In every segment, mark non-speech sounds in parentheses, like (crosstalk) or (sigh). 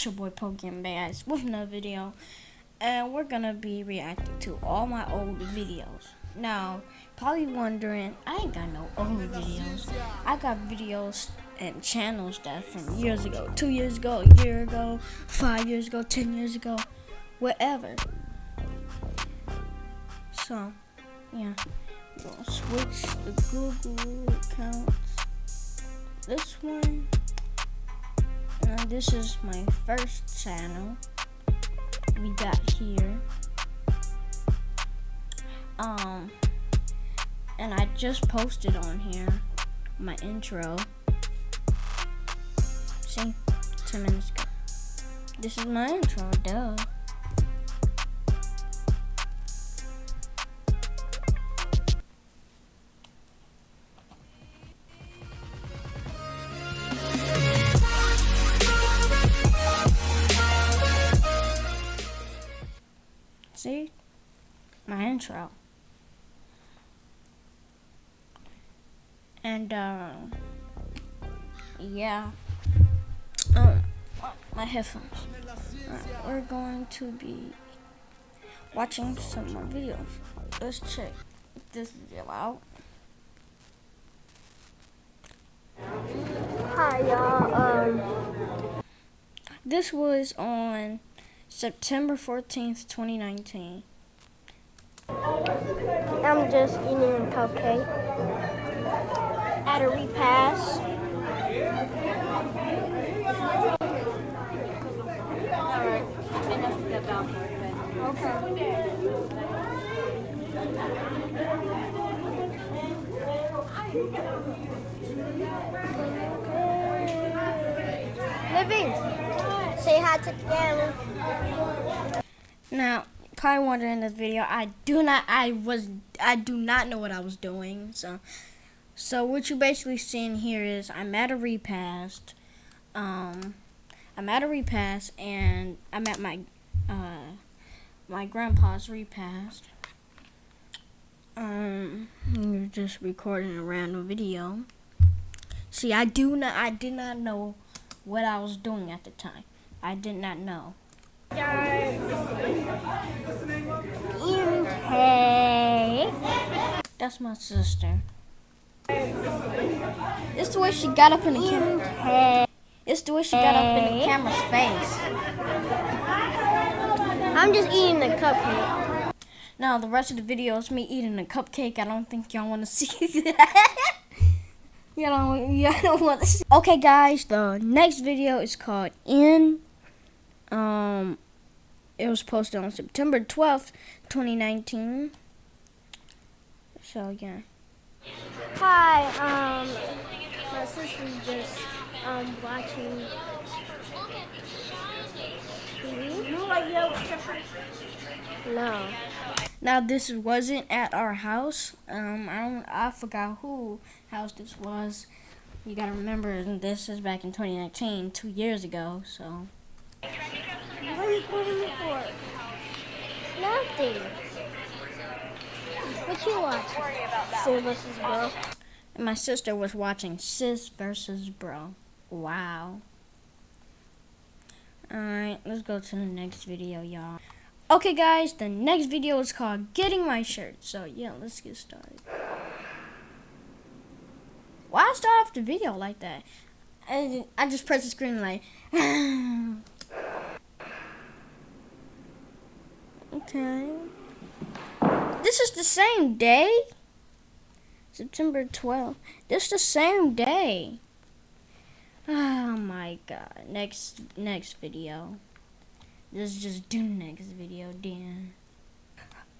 It's your boy Pokemon Bass with another video, and we're gonna be reacting to all my old videos. Now, probably wondering, I ain't got no old videos. I got videos and channels that from years ago, two years ago, a year ago, five years ago, ten years ago, whatever. So, yeah, gonna switch the Google accounts. This one. This is my first channel we got here. Um, and I just posted on here my intro. See, 10 minutes ago. This is my intro, duh. Intro. And, uh, yeah. Um, my headphones. Right, we're going to be watching some more videos. Let's check this video out. Hi y'all. Um, This was on September 14th, 2019. I'm just eating a cupcake at a repast. Living, say hi to the camera. Now, probably wondering in this video, I do not, I was, I do not know what I was doing. So, so what you basically seeing here is I'm at a repast. Um, I'm at a repast, and I'm at my, uh, my grandpa's repast. Um, you're just recording a random video. See, I do not, I did not know what I was doing at the time. I did not know. Hey. That's my sister. It's the way she got up in the camera. It's the way she got up in the camera's face. I'm just eating the cupcake. Now the rest of the video is me eating a cupcake. I don't think y'all want to (laughs) see that. y'all don't, y'all don't want to see. Okay, guys, the next video is called In. Um, it was posted on September twelfth, twenty nineteen. So yeah. Hi, um, my sister's just um watching No. Now this wasn't at our house. Um, I don't. I forgot who house this was. You gotta remember, this is back in 2019, two years ago. So What are you recording for? Nothing. What you watching? Sis versus bro. and my sister was watching Sis versus Bro. Wow. All right, let's go to the next video, y'all. Okay, guys, the next video is called "Getting My Shirt." So yeah, let's get started. Why start off the video like that? I just press the screen like. (sighs) okay. This is the same day. September 12th. This is the same day. Oh my god. Next next video. Let's just do next video, Dan.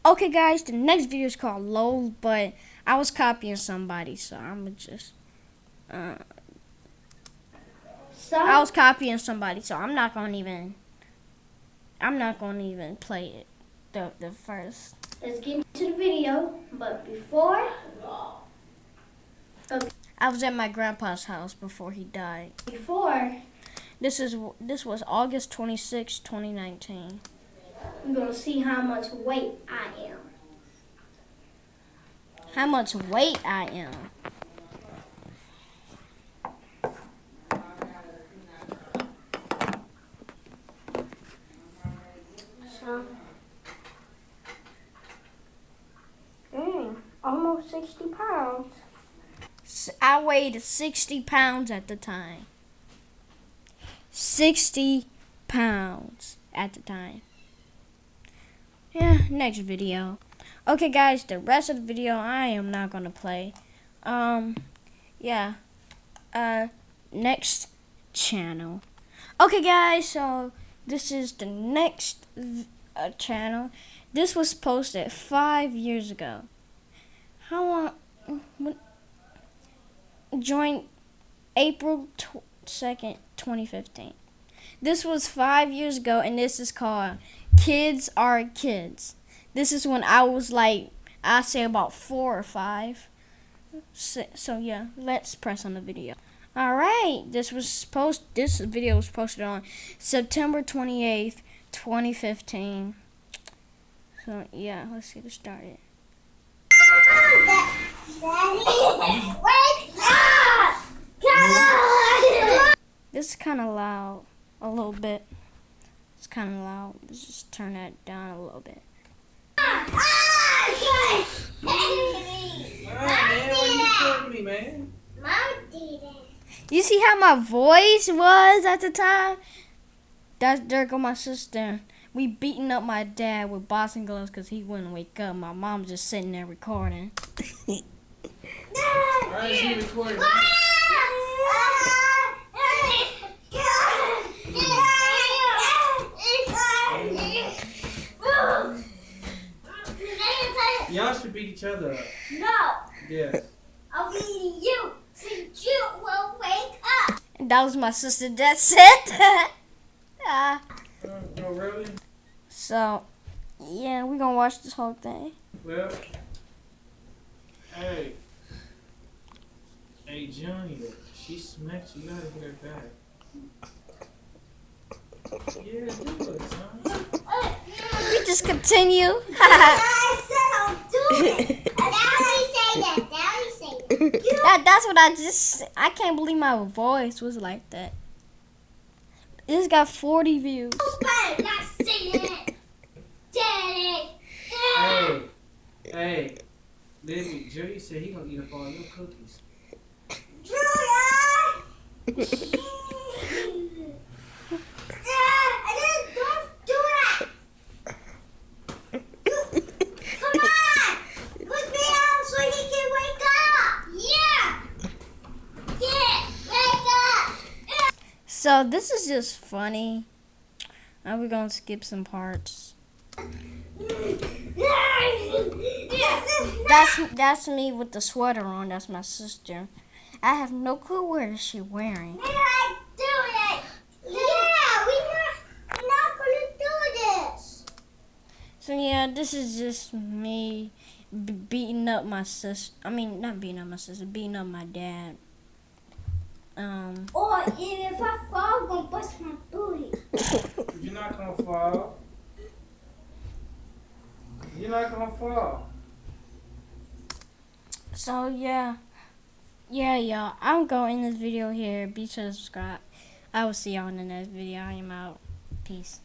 Okay guys, the next video is called LOL, but I was copying somebody, so I'm just uh I was copying somebody, so I'm not gonna even I'm not gonna even play it the the first Let's get into the video, but before, I was at my grandpa's house before he died. before, This is this was August 26, 2019. we're gonna see how much weight I am. How much weight I am. almost 60 pounds. S- I weighed 60 pounds at the time. 60 pounds at the time. Yeah, next video. Okay, guys, the rest of the video I am not gonna play. Um, yeah. Uh, next channel. Okay, guys, so this is the next uh, channel. This was posted five years ago. How long? When, joined April tw- 2nd, 2015. This was five years ago, and this is called Kids Are Kids. This is when I was like, I say about four or five. So, so yeah, let's press on the video. All right, this was post. This video was posted on September 28th, 2015. So yeah, let's get it started. (laughs) God! This is kind of loud, a little bit. It's kind of loud. Let's just turn that down a little bit. you see how my voice was at the time? That's there go my sister. We beating up my dad with boxing gloves because he wouldn't wake up. My mom's just sitting there recording. (laughs) Recording Y'all should beat each other up. No, Yes. I'll beat you since you will wake up. And that was my sister that said that. Ah, (laughs) Uh, no, really? so, yeah, we're gonna watch this whole thing. Well, hey. Hey, Johnny, she smacked you. You gotta hit her back. Yeah, do it, son. We just continue. (laughs) that. That. that, that's what I just. I can't believe my voice was like that. This got 40 views. You better not say that. Daddy. Hey, hey. Lizzie, Jody said he gonna eat up all your cookies. Julia! (laughs) I didn't, don't do that. Come on. Put me out so he can wake up. Yeah. Yeah, wake up. So this is just funny. Now we're gonna skip some parts. That's that's me with the sweater on. That's my sister. I have no clue what is she wearing. We're not doing it. Yeah, not, not gonna do this. So yeah, this is just me beating up my sister. I mean, not beating up my sister, beating up my dad. Um, Or if I fall, I'm gonna bust my booty. You're not gonna fall. You're not gonna fall. so yeah, yeah, y'all. I'm going this video here. Be sure to subscribe. I will see y'all in the next video. I am out. Peace.